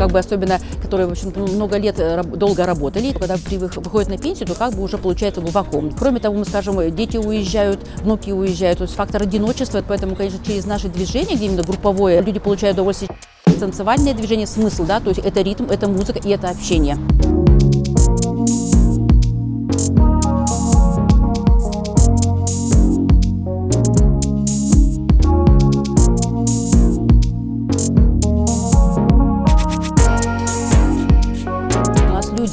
как бы особенно, которые, в общем много лет э, долго работали, когда выходят на пенсию, то как бы уже получается глубоко. Кроме того, мы скажем, дети уезжают, внуки уезжают, то есть фактор одиночества, поэтому, конечно, через наше движение, где именно групповое, люди получают удовольствие. Танцевальное движение – смысл, да, то есть это ритм, это музыка и это общение.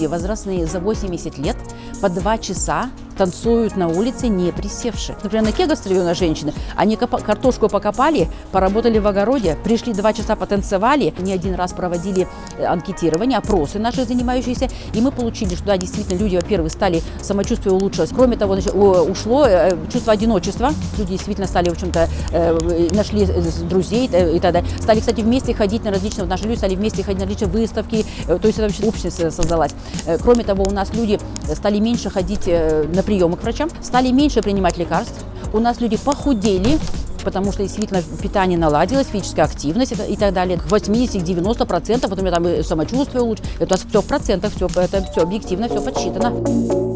Возрастные за 80 лет по 2 часа танцуют на улице, не присевши. Например, на у нас женщины, они картошку покопали, поработали в огороде, пришли два часа потанцевали, не один раз проводили э, анкетирование, опросы наши занимающиеся, и мы получили, что да, действительно люди, во-первых, стали самочувствие улучшилось. Кроме того, ушло э, чувство одиночества, люди действительно стали, в общем-то, э, нашли друзей и так далее. Стали, кстати, вместе ходить на различные, наши люди стали вместе ходить на различные выставки, то есть это вообще общность создалась. Кроме того, у нас люди стали меньше ходить на приемы к врачам, стали меньше принимать лекарств. У нас люди похудели, потому что действительно питание наладилось, физическая активность и так далее. 80-90%, вот у меня там самочувствие лучше. Это все в процентах, все, это все объективно, все подсчитано.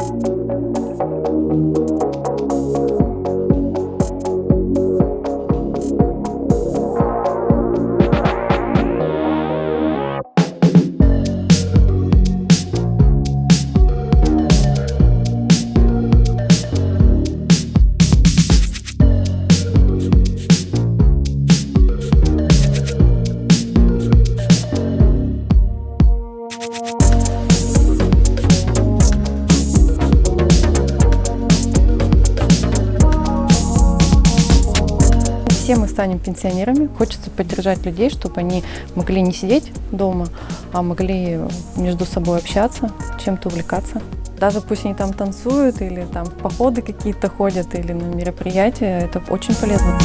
Все мы станем пенсионерами. Хочется поддержать людей, чтобы они могли не сидеть дома, а могли между собой общаться, чем-то увлекаться. Даже пусть они там танцуют или там в походы какие-то ходят или на мероприятия, это очень полезно.